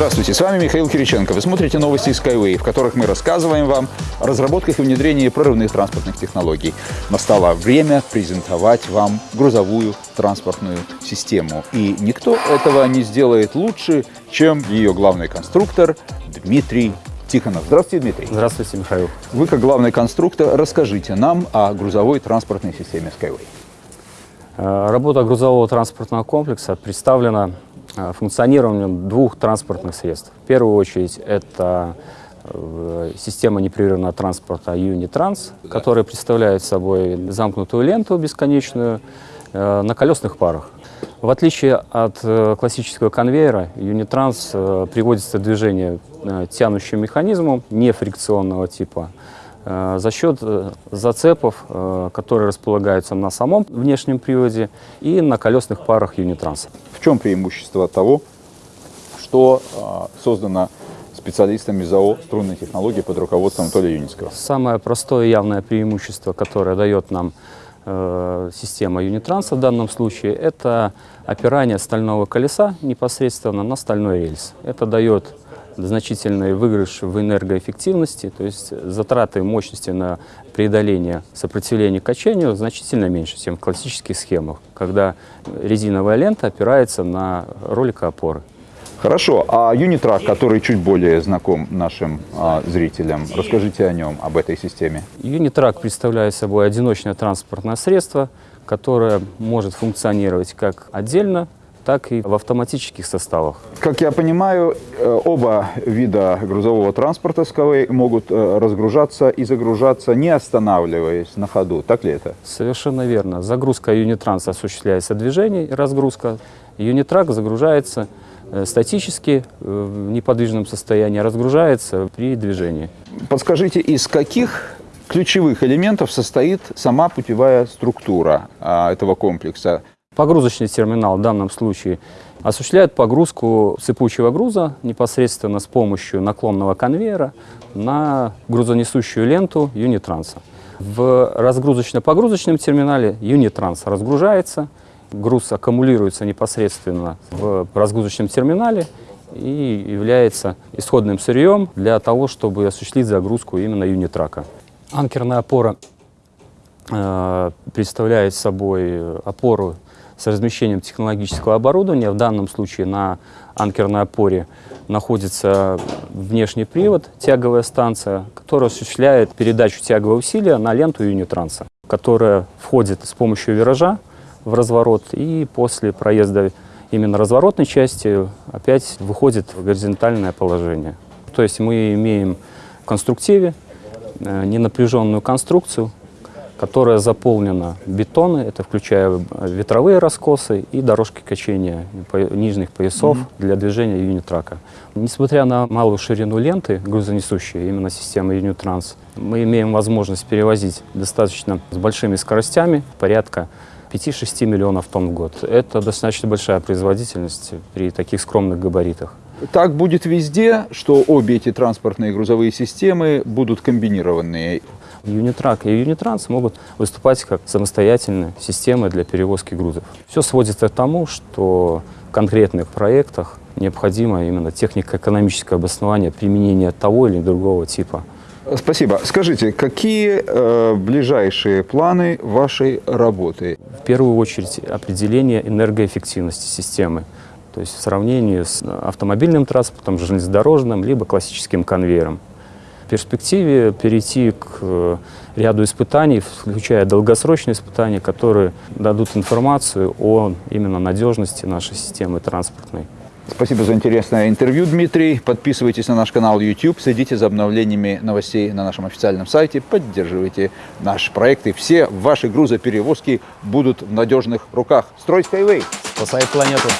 Здравствуйте, с вами Михаил Кириченко. Вы смотрите новости Skyway, в которых мы рассказываем вам о разработках и внедрении прорывных транспортных технологий. Настало время презентовать вам грузовую транспортную систему. И никто этого не сделает лучше, чем ее главный конструктор Дмитрий Тихонов. Здравствуйте, Дмитрий. Здравствуйте, Михаил. Вы, как главный конструктор, расскажите нам о грузовой транспортной системе Skyway. Работа грузового транспортного комплекса представлена функционированием двух транспортных средств. В первую очередь это э, система непрерывного транспорта Unitranс, которая представляет собой замкнутую ленту бесконечную э, на колесных парах. В отличие от классического конвейера, Unitrans приводится в движение тянущим механизмом нефрикционного типа, Э, за счет э, зацепов, э, которые располагаются на самом внешнем приводе и на колесных парах Юнитранса. В чем преимущество того, что создано специалистами ЗАО «Струнные технологии» под руководством Анатолия Юницкого? Самое простое и явное преимущество, которое дает нам система Юнитранса в данном случае, это опирание стального колеса непосредственно на стальной рельс. Это дает значительный выигрыш в энергоэффективности, то есть затраты мощности на преодоление сопротивления качению значительно меньше, чем в классических схемах, когда резиновая лента опирается на роликоопоры. Хорошо, а Юнитрак, который чуть более знаком нашим а, зрителям, расскажите о нем, об этой системе. Юнитрак представляет собой одиночное транспортное средство, которое может функционировать как отдельно так и в автоматических составах. Как я понимаю, э, оба вида грузового транспорта СКВ могут э, разгружаться и загружаться, не останавливаясь на ходу. Так ли это? Совершенно верно. Загрузка Юнитранс осуществляется движение и разгрузка. Юнитрак загружается э, статически в неподвижном состоянии, разгружается при движении. Подскажите, из каких ключевых элементов состоит сама путевая структура а, этого комплекса? Погрузочный терминал в данном случае осуществляет погрузку сыпучего груза непосредственно с помощью наклонного конвейера на грузонесущую ленту Юнитранса. В разгрузочно-погрузочном терминале Юнитранс разгружается, груз аккумулируется непосредственно в разгрузочном терминале и является исходным сырьем для того, чтобы осуществить загрузку именно юнитрака. Анкерная опора э, представляет собой опору с размещением технологического оборудования. В данном случае на анкерной опоре находится внешний привод, тяговая станция, которая осуществляет передачу тягового усилия на ленту юнитранса, которая входит с помощью виража в разворот и после проезда именно разворотной части опять выходит в горизонтальное положение. То есть мы имеем в конструктиве э, ненапряженную конструкцию, которая заполнена бетоны, это включая ветровые раскосы и дорожки качения нижних поясов mm -hmm. для движения юнитрака. Несмотря на малую ширину ленты грузонесущей, именно системы Юнитранс, мы имеем возможность перевозить достаточно с большими скоростями, порядка 5-6 миллионов тонн в год. Это достаточно большая производительность при таких скромных габаритах. Так будет везде, что обе эти транспортные грузовые системы будут комбинированные. Юнитрак и Юнитранс могут выступать как самостоятельные системы для перевозки грузов. Все сводится к тому, что в конкретных проектах необходимо именно технико-экономическое обоснование применения того или другого типа. Спасибо. Скажите, какие э, ближайшие планы вашей работы? В первую очередь определение энергоэффективности системы. То есть в сравнении с автомобильным транспортом, железнодорожным, либо классическим конвейером перспективе перейти к э, ряду испытаний, включая долгосрочные испытания, которые дадут информацию о именно надежности нашей системы транспортной. Спасибо за интересное интервью, Дмитрий. Подписывайтесь на наш канал YouTube, следите за обновлениями новостей на нашем официальном сайте, поддерживайте наши проекты. Все ваши грузоперевозки будут в надежных руках. Строй Skyway! Спасай планету!